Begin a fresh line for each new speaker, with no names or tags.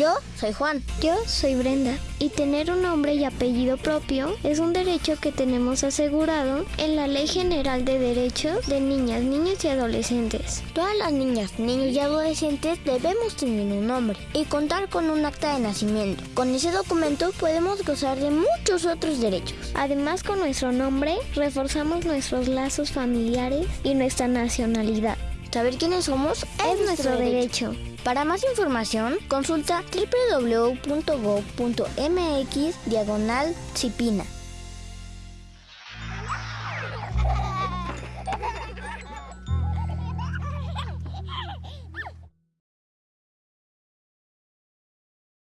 Yo soy Juan.
Yo soy Brenda. Y tener un nombre y apellido propio es un derecho que tenemos asegurado en la Ley General de Derechos de Niñas, Niños y Adolescentes.
Todas las niñas, niños y adolescentes debemos tener un nombre y contar con un acta de nacimiento. Con ese documento podemos gozar de muchos otros derechos.
Además, con nuestro nombre reforzamos nuestros lazos familiares y nuestra nacionalidad.
Saber quiénes somos
es, nuestro, derecho.
Para más información, consulta www.gov.mx diagonal.